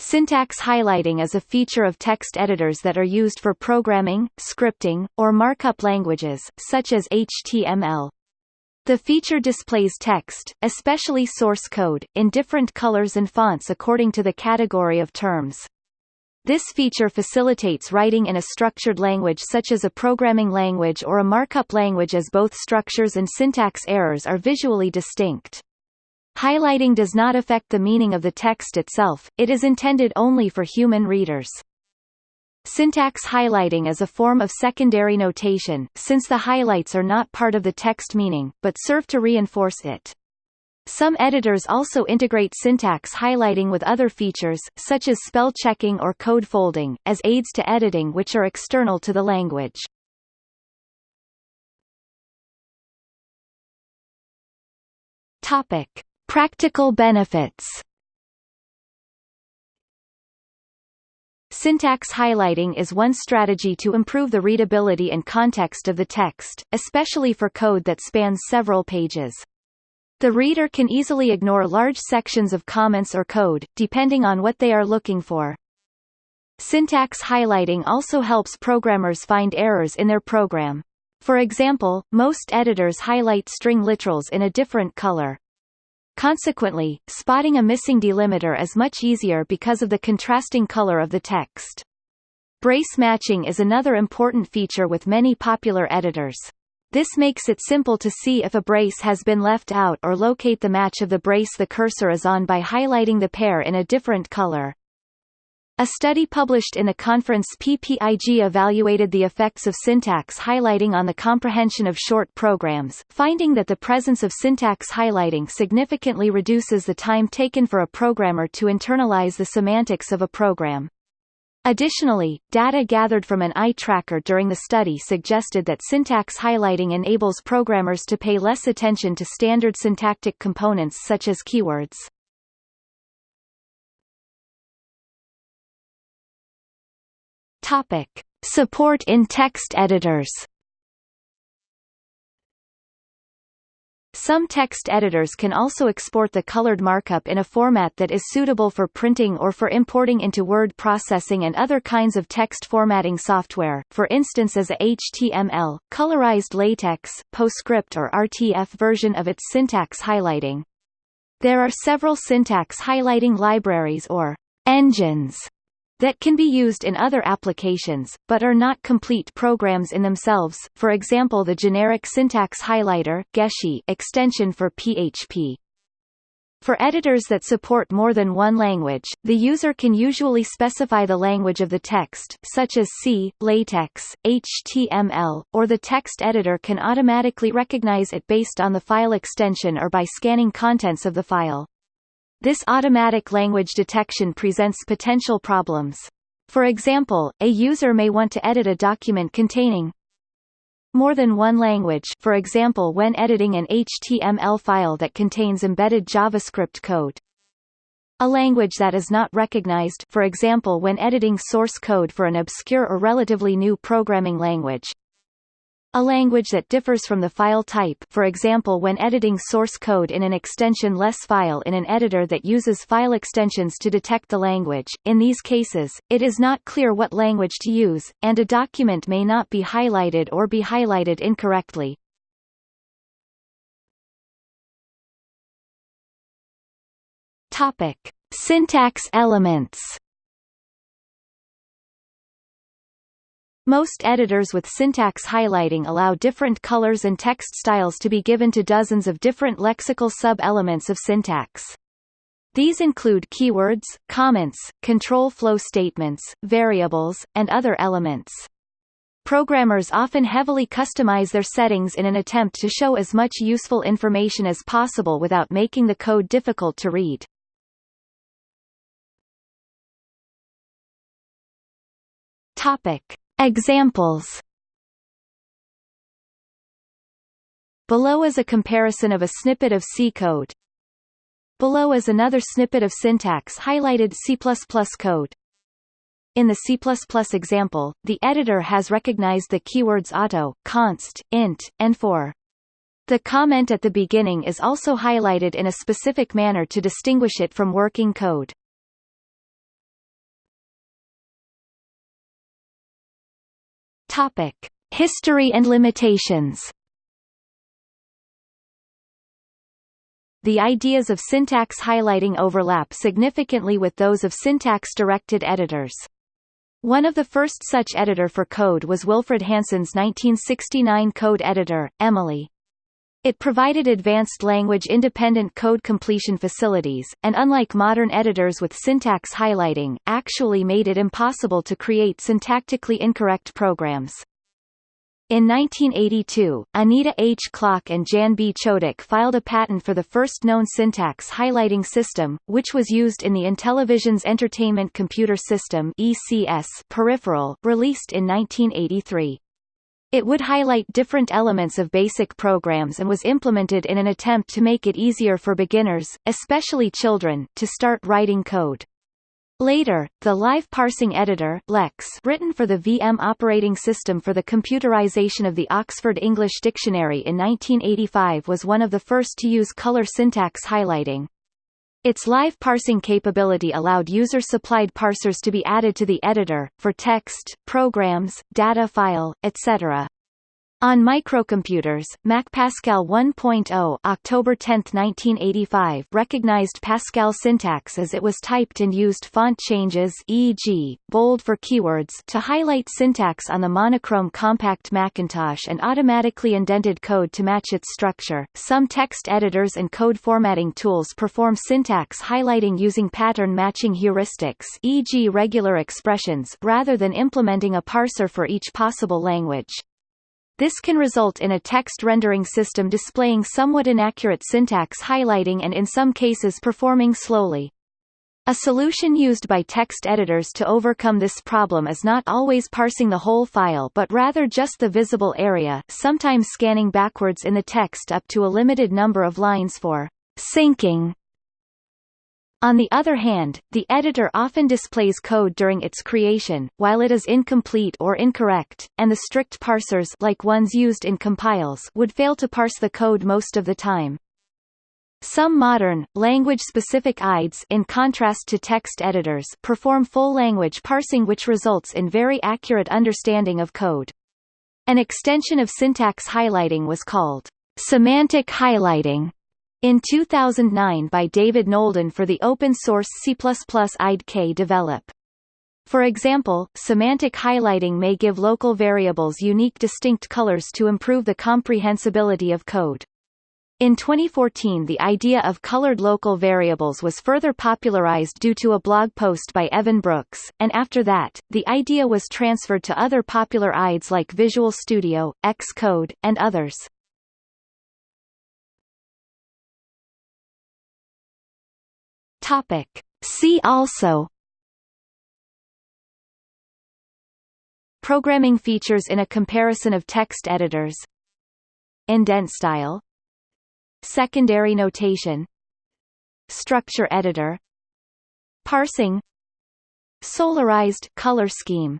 Syntax highlighting is a feature of text editors that are used for programming, scripting, or markup languages, such as HTML. The feature displays text, especially source code, in different colors and fonts according to the category of terms. This feature facilitates writing in a structured language such as a programming language or a markup language as both structures and syntax errors are visually distinct. Highlighting does not affect the meaning of the text itself, it is intended only for human readers. Syntax highlighting is a form of secondary notation, since the highlights are not part of the text meaning, but serve to reinforce it. Some editors also integrate syntax highlighting with other features, such as spell checking or code folding, as aids to editing which are external to the language. Topic. Practical benefits Syntax highlighting is one strategy to improve the readability and context of the text, especially for code that spans several pages. The reader can easily ignore large sections of comments or code, depending on what they are looking for. Syntax highlighting also helps programmers find errors in their program. For example, most editors highlight string literals in a different color. Consequently, spotting a missing delimiter is much easier because of the contrasting color of the text. Brace matching is another important feature with many popular editors. This makes it simple to see if a brace has been left out or locate the match of the brace the cursor is on by highlighting the pair in a different color. A study published in the conference PPIG evaluated the effects of syntax highlighting on the comprehension of short programs, finding that the presence of syntax highlighting significantly reduces the time taken for a programmer to internalize the semantics of a program. Additionally, data gathered from an eye tracker during the study suggested that syntax highlighting enables programmers to pay less attention to standard syntactic components such as keywords. Topic. Support in text editors Some text editors can also export the colored markup in a format that is suitable for printing or for importing into word processing and other kinds of text formatting software, for instance as a HTML, colorized LaTeX, PostScript or RTF version of its syntax highlighting. There are several syntax highlighting libraries or engines that can be used in other applications, but are not complete programs in themselves, for example the generic syntax highlighter GeSHi extension for PHP. For editors that support more than one language, the user can usually specify the language of the text such as C, LaTeX, HTML, or the text editor can automatically recognize it based on the file extension or by scanning contents of the file. This automatic language detection presents potential problems. For example, a user may want to edit a document containing more than one language for example when editing an HTML file that contains embedded JavaScript code. A language that is not recognized for example when editing source code for an obscure or relatively new programming language. A language that differs from the file type for example when editing source code in an extension-less file in an editor that uses file extensions to detect the language, in these cases, it is not clear what language to use, and a document may not be highlighted or be highlighted incorrectly. Topic. Syntax elements Most editors with syntax highlighting allow different colors and text styles to be given to dozens of different lexical sub-elements of syntax. These include keywords, comments, control flow statements, variables, and other elements. Programmers often heavily customize their settings in an attempt to show as much useful information as possible without making the code difficult to read. Topic. Examples Below is a comparison of a snippet of C code. Below is another snippet of syntax highlighted C++ code. In the C++ example, the editor has recognized the keywords auto, const, int, and for. The comment at the beginning is also highlighted in a specific manner to distinguish it from working code. Topic: History and limitations. The ideas of syntax highlighting overlap significantly with those of syntax-directed editors. One of the first such editor for code was Wilfred Hansen's 1969 code editor, Emily. It provided advanced language-independent code completion facilities, and unlike modern editors with syntax highlighting, actually made it impossible to create syntactically incorrect programs. In 1982, Anita H. Klock and Jan B. Chodak filed a patent for the first known syntax highlighting system, which was used in the Intellivision's Entertainment Computer System ECS peripheral, released in 1983. It would highlight different elements of basic programs and was implemented in an attempt to make it easier for beginners, especially children, to start writing code. Later, the Live Parsing Editor LEXX written for the VM operating system for the computerization of the Oxford English Dictionary in 1985 was one of the first to use color syntax highlighting. Its live parsing capability allowed user-supplied parsers to be added to the editor, for text, programs, data file, etc. On microcomputers, Mac Pascal 1.0 October 10, 1985 recognized Pascal syntax as it was typed and used font changes e.g., bold for keywords to highlight syntax on the monochrome compact Macintosh and automatically indented code to match its structure. Some text editors and code formatting tools perform syntax highlighting using pattern matching heuristics e.g. regular expressions rather than implementing a parser for each possible language. This can result in a text rendering system displaying somewhat inaccurate syntax highlighting and in some cases performing slowly. A solution used by text editors to overcome this problem is not always parsing the whole file but rather just the visible area sometimes scanning backwards in the text up to a limited number of lines for syncing on the other hand, the editor often displays code during its creation, while it is incomplete or incorrect, and the strict parsers like ones used in compiles would fail to parse the code most of the time. Some modern, language-specific IDEs in contrast to text editors perform full language parsing which results in very accurate understanding of code. An extension of syntax highlighting was called semantic highlighting in 2009 by David Nolden for the open-source C++ IDE KDevelop. For example, semantic highlighting may give local variables unique distinct colors to improve the comprehensibility of code. In 2014 the idea of colored local variables was further popularized due to a blog post by Evan Brooks, and after that, the idea was transferred to other popular IDEs like Visual Studio, Xcode, and others. Topic. See also. Programming features in a comparison of text editors. Indent style. Secondary notation. Structure editor. Parsing. Solarized color scheme